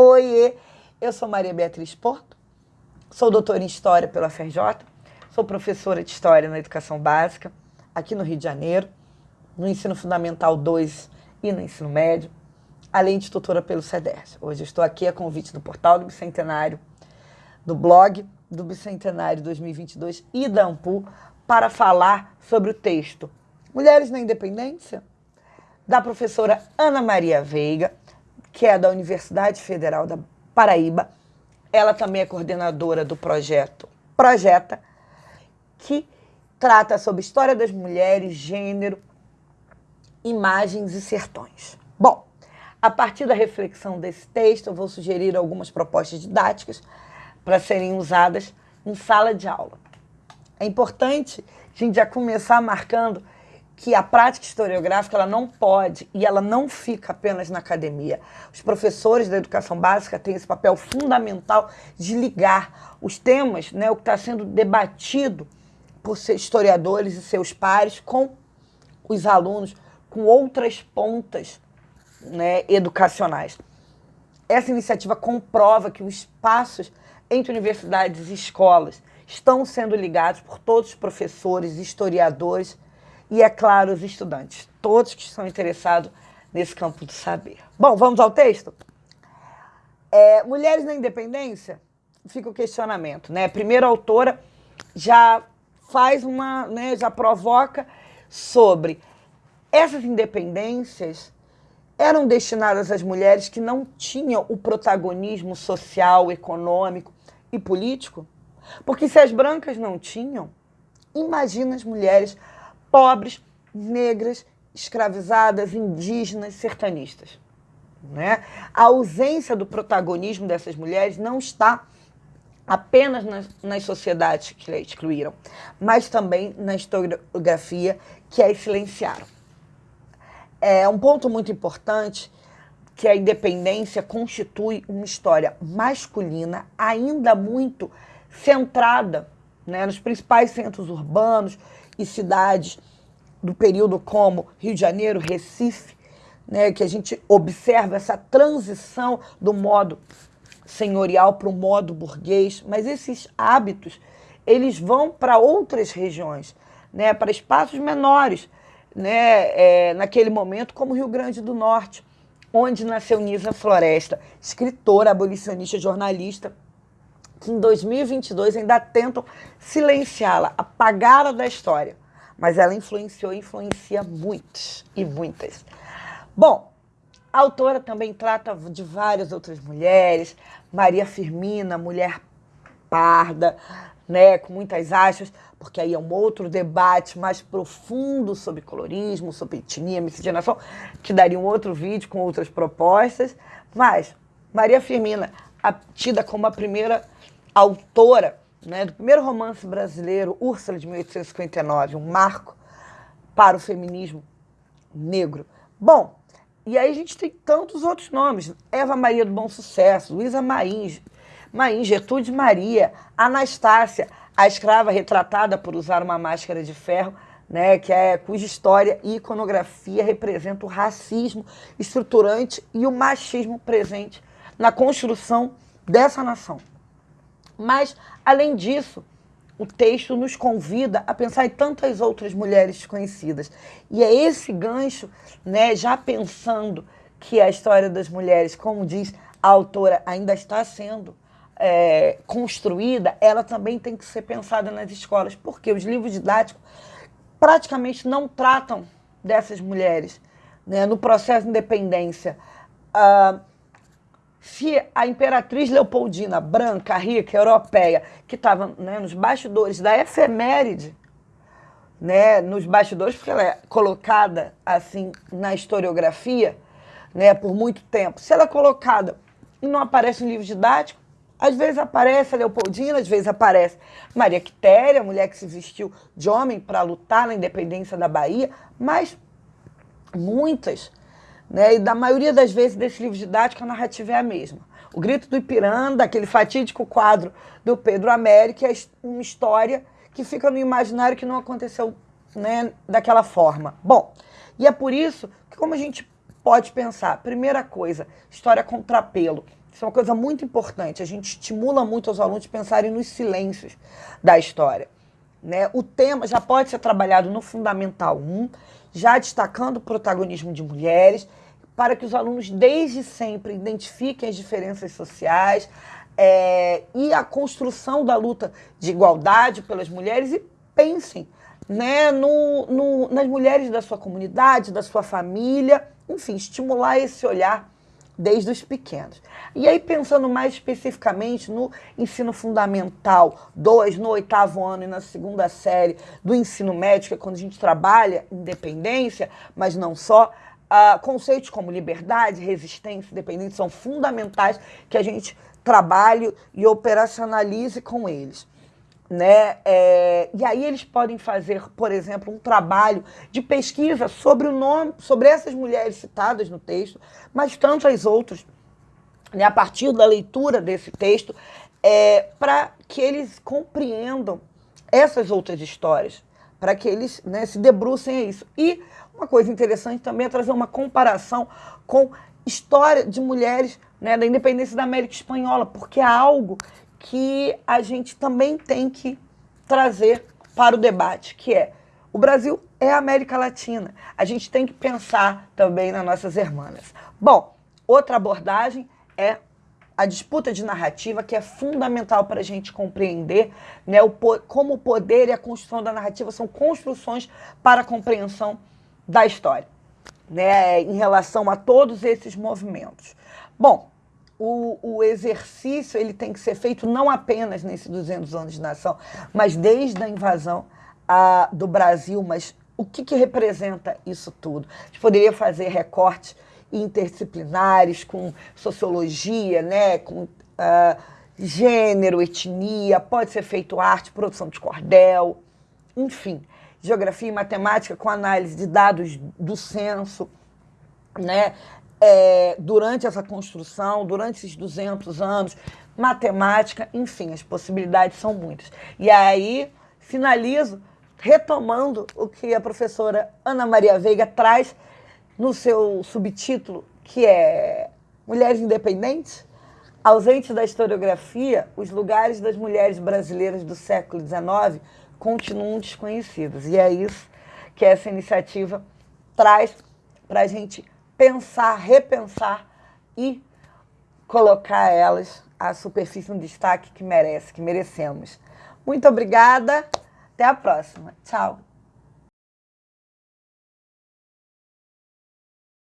Oiê, eu sou Maria Beatriz Porto, sou doutora em História pela FRJ, sou professora de História na Educação Básica, aqui no Rio de Janeiro, no Ensino Fundamental 2 e no Ensino Médio, além de tutora pelo CEDERJ. Hoje estou aqui a convite do Portal do Bicentenário, do blog do Bicentenário 2022 e da AMPU para falar sobre o texto Mulheres na Independência, da professora Ana Maria Veiga, que é da Universidade Federal da Paraíba. Ela também é coordenadora do projeto Projeta, que trata sobre história das mulheres, gênero, imagens e sertões. Bom, a partir da reflexão desse texto, eu vou sugerir algumas propostas didáticas para serem usadas em sala de aula. É importante a gente já começar marcando que a prática historiográfica ela não pode e ela não fica apenas na academia. Os professores da educação básica têm esse papel fundamental de ligar os temas, né, o que está sendo debatido por historiadores e seus pares com os alunos, com outras pontas né, educacionais. Essa iniciativa comprova que os espaços entre universidades e escolas estão sendo ligados por todos os professores, historiadores, e, é claro, os estudantes, todos que estão interessados nesse campo do saber. Bom, vamos ao texto? É, Mulheres na Independência, fica o questionamento, né? Primeira autora já faz uma, né, já provoca sobre essas independências eram destinadas às mulheres que não tinham o protagonismo social, econômico e político? Porque se as brancas não tinham, imagina as mulheres pobres, negras, escravizadas, indígenas, sertanistas. Né? A ausência do protagonismo dessas mulheres não está apenas nas, nas sociedades que a excluíram, mas também na historiografia que as silenciaram. É um ponto muito importante que a independência constitui uma história masculina ainda muito centrada né, nos principais centros urbanos e cidades do período como Rio de Janeiro, Recife, né, que a gente observa essa transição do modo senhorial para o modo burguês, mas esses hábitos eles vão para outras regiões, né, para espaços menores, né, é, naquele momento como Rio Grande do Norte, onde nasceu Nisa Floresta, escritora, abolicionista, jornalista, que em 2022 ainda tentam silenciá-la, apagá-la da história. Mas ela influenciou e influencia muitos e muitas. Bom, a autora também trata de várias outras mulheres, Maria Firmina, mulher parda, né, com muitas aspas, porque aí é um outro debate mais profundo sobre colorismo, sobre etnia, miscigenação, que daria um outro vídeo com outras propostas. Mas Maria Firmina, tida como a primeira autora né, do primeiro romance brasileiro, Úrsula, de 1859, um marco para o feminismo negro. Bom, e aí a gente tem tantos outros nomes. Eva Maria do Bom Sucesso, Luísa Maim, Maim, Gertrude Maria, Anastácia, a escrava retratada por usar uma máscara de ferro, né, que é, cuja história e iconografia representam o racismo estruturante e o machismo presente na construção dessa nação. Mas, além disso, o texto nos convida a pensar em tantas outras mulheres desconhecidas. E é esse gancho, né, já pensando que a história das mulheres, como diz a autora, ainda está sendo é, construída, ela também tem que ser pensada nas escolas, porque os livros didáticos praticamente não tratam dessas mulheres. Né? No processo de independência, uh, se a imperatriz Leopoldina, branca, rica, europeia, que estava né, nos bastidores da efeméride, né, nos bastidores, porque ela é colocada assim na historiografia né, por muito tempo, se ela é colocada e não aparece no livro didático, às vezes aparece a Leopoldina, às vezes aparece Maria Quitéria, mulher que se vestiu de homem para lutar na independência da Bahia, mas muitas né? E da maioria das vezes desse livro didático a narrativa é a mesma. O Grito do Ipiranga, aquele fatídico quadro do Pedro Américo, é uma história que fica no imaginário que não aconteceu né, daquela forma. Bom, e é por isso que como a gente pode pensar, primeira coisa, história contrapelo. Isso é uma coisa muito importante. A gente estimula muito os alunos a pensarem nos silêncios da história. Né? O tema já pode ser trabalhado no Fundamental 1, já destacando o protagonismo de mulheres, para que os alunos desde sempre identifiquem as diferenças sociais é, e a construção da luta de igualdade pelas mulheres e pensem né, no, no, nas mulheres da sua comunidade, da sua família, enfim, estimular esse olhar desde os pequenos. E aí, pensando mais especificamente no ensino fundamental 2, no oitavo ano e na segunda série do ensino médio, que é quando a gente trabalha independência, mas não só, uh, conceitos como liberdade, resistência, independência são fundamentais que a gente trabalhe e operacionalize com eles. Né? É, e aí eles podem fazer, por exemplo, um trabalho de pesquisa sobre o nome, sobre essas mulheres citadas no texto, mas tantas outras, né, a partir da leitura desse texto, é, para que eles compreendam essas outras histórias, para que eles né, se debrucem a isso. E uma coisa interessante também é trazer uma comparação com história de mulheres né, da independência da América Espanhola, porque é algo que a gente também tem que trazer para o debate, que é o Brasil é a América Latina. A gente tem que pensar também nas nossas irmãs. Bom, outra abordagem é a disputa de narrativa, que é fundamental para a gente compreender né, o, como o poder e a construção da narrativa são construções para a compreensão da história, né, em relação a todos esses movimentos. Bom, o, o, exercício ele tem que ser feito não apenas nesses 200 anos de nação, mas desde a invasão a, do Brasil. Mas o que, que representa isso tudo? A gente poderia fazer recortes interdisciplinares com sociologia, né, com uh, gênero, etnia, pode ser feito arte, produção de cordel, enfim, geografia e matemática com análise de dados do censo, né, é, durante essa construção, durante esses 200 anos, matemática, enfim, as possibilidades são muitas. E aí, finalizo retomando o que a professora Ana Maria Veiga traz no seu subtítulo, que é Mulheres Independentes, ausentes da historiografia, os lugares das mulheres brasileiras do século XIX continuam desconhecidos. E é isso que essa iniciativa traz para a gente pensar, repensar e colocar elas à superfície no destaque que merece, que merecemos. Muito obrigada. Até a próxima. Tchau.